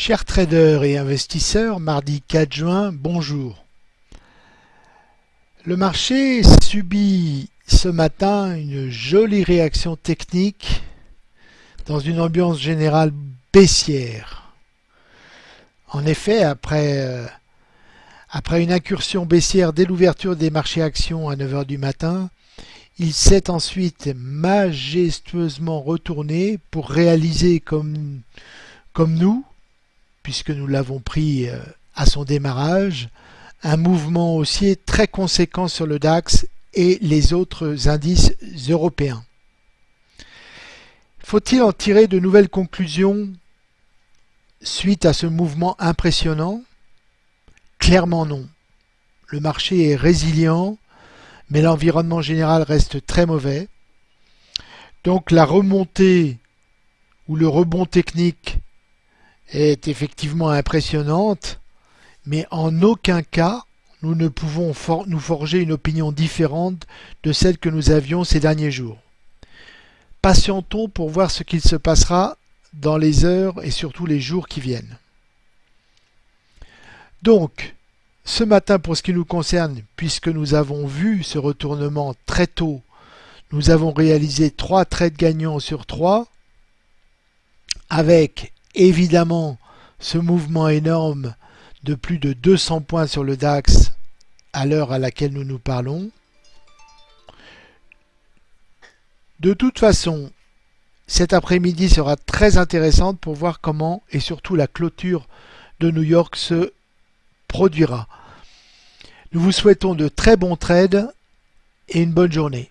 Chers traders et investisseurs, mardi 4 juin, bonjour. Le marché subit ce matin une jolie réaction technique dans une ambiance générale baissière. En effet, après, euh, après une incursion baissière dès l'ouverture des marchés actions à 9h du matin, il s'est ensuite majestueusement retourné pour réaliser comme, comme nous puisque nous l'avons pris euh, à son démarrage, un mouvement haussier très conséquent sur le DAX et les autres indices européens. Faut-il en tirer de nouvelles conclusions suite à ce mouvement impressionnant? Clairement non. Le marché est résilient, mais l'environnement général reste très mauvais. Donc la remontée ou le rebond technique est effectivement impressionnante, mais en aucun cas nous ne pouvons nous forger une opinion différente de celle que nous avions ces derniers jours. Patientons pour voir ce qu'il se passera dans les heures et surtout les jours qui viennent. Donc, ce matin pour ce qui nous concerne, puisque nous avons vu ce retournement très tôt, nous avons réalisé trois trades gagnants sur trois, avec évidemment ce mouvement énorme de plus de 200 points sur le DAX à l'heure à laquelle nous nous parlons. De toute façon, cet après-midi sera très intéressante pour voir comment et surtout la clôture de New York se produira. Nous vous souhaitons de très bons trades et une bonne journée.